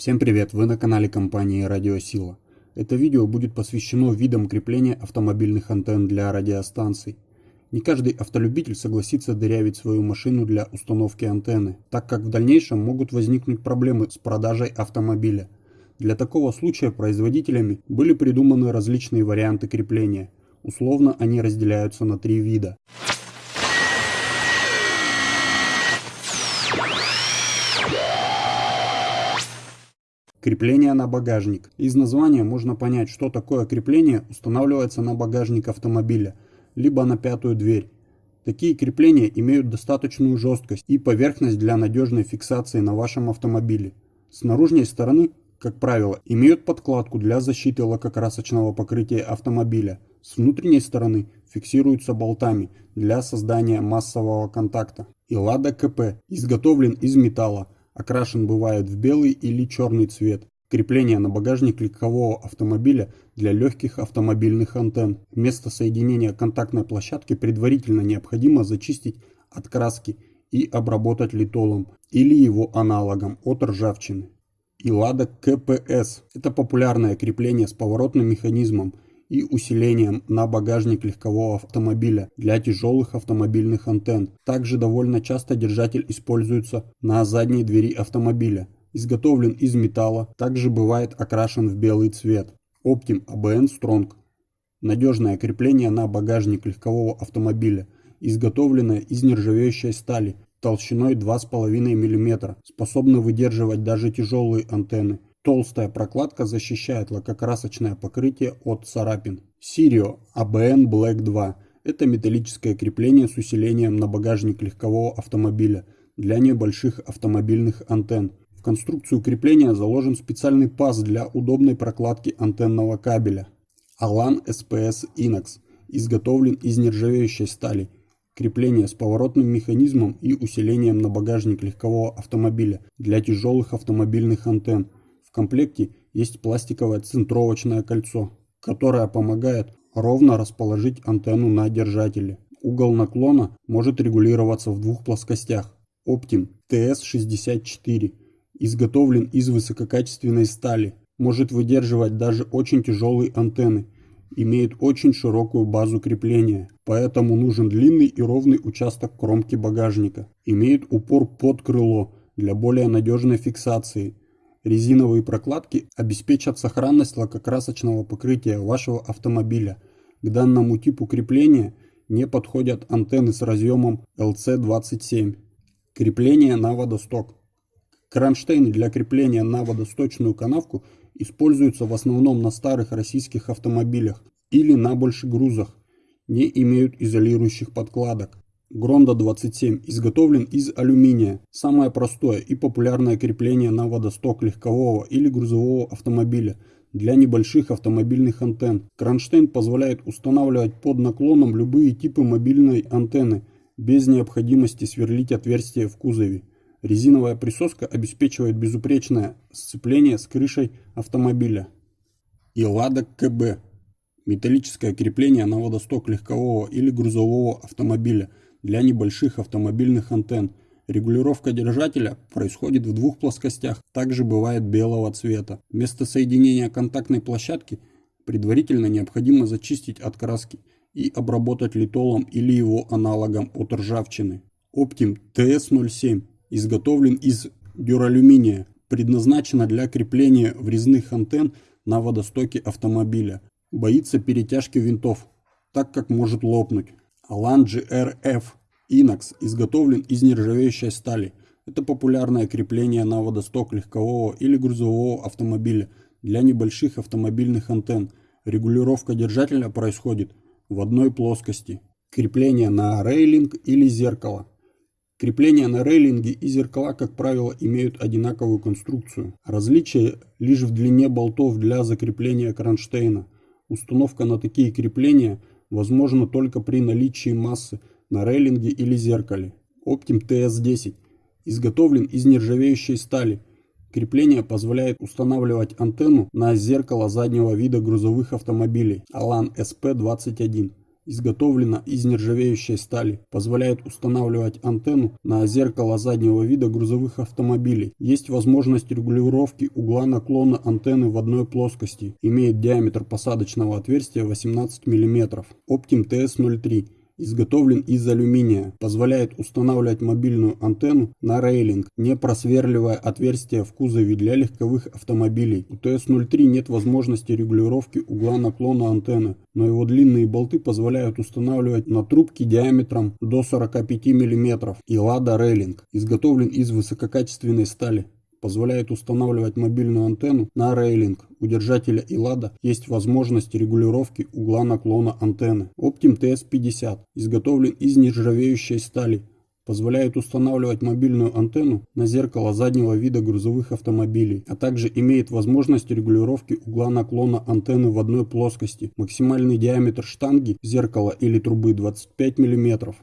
Всем привет, вы на канале компании Радиосила. Это видео будет посвящено видам крепления автомобильных антенн для радиостанций. Не каждый автолюбитель согласится дырявить свою машину для установки антенны, так как в дальнейшем могут возникнуть проблемы с продажей автомобиля. Для такого случая производителями были придуманы различные варианты крепления. Условно они разделяются на три вида. Крепление на багажник. Из названия можно понять, что такое крепление устанавливается на багажник автомобиля, либо на пятую дверь. Такие крепления имеют достаточную жесткость и поверхность для надежной фиксации на вашем автомобиле. С наружной стороны, как правило, имеют подкладку для защиты лакокрасочного покрытия автомобиля. С внутренней стороны фиксируются болтами для создания массового контакта. И Лада КП изготовлен из металла, Окрашен бывает в белый или черный цвет. Крепление на багажник легкового автомобиля для легких автомобильных антенн. Вместо соединения контактной площадки предварительно необходимо зачистить от краски и обработать литолом или его аналогом от ржавчины. И Лада КПС – это популярное крепление с поворотным механизмом – и усилением на багажник легкового автомобиля для тяжелых автомобильных антенн. Также довольно часто держатель используется на задней двери автомобиля. Изготовлен из металла, также бывает окрашен в белый цвет. Optim ABN Strong. Надежное крепление на багажник легкового автомобиля, изготовленное из нержавеющей стали толщиной 2,5 мм, способно выдерживать даже тяжелые антенны. Толстая прокладка защищает лакокрасочное покрытие от царапин. Sirio ABN Black 2 – это металлическое крепление с усилением на багажник легкового автомобиля для небольших автомобильных антенн. В конструкцию крепления заложен специальный паз для удобной прокладки антенного кабеля. Alan SPS Inox изготовлен из нержавеющей стали. Крепление с поворотным механизмом и усилением на багажник легкового автомобиля для тяжелых автомобильных антенн. В комплекте есть пластиковое центровочное кольцо, которое помогает ровно расположить антенну на держателе. Угол наклона может регулироваться в двух плоскостях. Optim TS64 изготовлен из высококачественной стали, может выдерживать даже очень тяжелые антенны, имеет очень широкую базу крепления, поэтому нужен длинный и ровный участок кромки багажника. Имеет упор под крыло для более надежной фиксации Резиновые прокладки обеспечат сохранность лакокрасочного покрытия вашего автомобиля. К данному типу крепления не подходят антенны с разъемом LC27. Крепление на водосток. Кронштейны для крепления на водосточную канавку используются в основном на старых российских автомобилях или на большегрузах, не имеют изолирующих подкладок. Гронда 27 изготовлен из алюминия. Самое простое и популярное крепление на водосток легкового или грузового автомобиля для небольших автомобильных антенн. Кронштейн позволяет устанавливать под наклоном любые типы мобильной антенны без необходимости сверлить отверстия в кузове. Резиновая присоска обеспечивает безупречное сцепление с крышей автомобиля. И КБ. Металлическое крепление на водосток легкового или грузового автомобиля – для небольших автомобильных антенн. Регулировка держателя происходит в двух плоскостях, также бывает белого цвета. Вместо соединения контактной площадки предварительно необходимо зачистить от краски и обработать литолом или его аналогом от ржавчины. Optim TS07 изготовлен из дюралюминия, предназначена для крепления врезных антенн на водостоке автомобиля. Боится перетяжки винтов, так как может лопнуть. Alange RF Inox изготовлен из нержавеющей стали. Это популярное крепление на водосток легкового или грузового автомобиля для небольших автомобильных антенн. Регулировка держателя происходит в одной плоскости. Крепление на рейлинг или зеркало. Крепления на рейлинге и зеркала, как правило, имеют одинаковую конструкцию. Различие лишь в длине болтов для закрепления кронштейна. Установка на такие крепления возможно только при наличии массы на рейлинге или зеркале. Optim TS10 изготовлен из нержавеющей стали. Крепление позволяет устанавливать антенну на зеркало заднего вида грузовых автомобилей Alan SP21. Изготовлена из нержавеющей стали, позволяет устанавливать антенну на зеркало заднего вида грузовых автомобилей. Есть возможность регулировки угла наклона антенны в одной плоскости, имеет диаметр посадочного отверстия 18 мм. Optim TS03 изготовлен из алюминия, позволяет устанавливать мобильную антенну на рейлинг, не просверливая отверстия в кузове для легковых автомобилей. У TS-03 нет возможности регулировки угла наклона антенны, но его длинные болты позволяют устанавливать на трубки диаметром до 45 мм и лада рейлинг, изготовлен из высококачественной стали позволяет устанавливать мобильную антенну на рейлинг. У держателя ИЛАДа есть возможность регулировки угла наклона антенны. Optim TS50 изготовлен из нержавеющей стали. Позволяет устанавливать мобильную антенну на зеркало заднего вида грузовых автомобилей, а также имеет возможность регулировки угла наклона антенны в одной плоскости. Максимальный диаметр штанги зеркала или трубы 25 мм.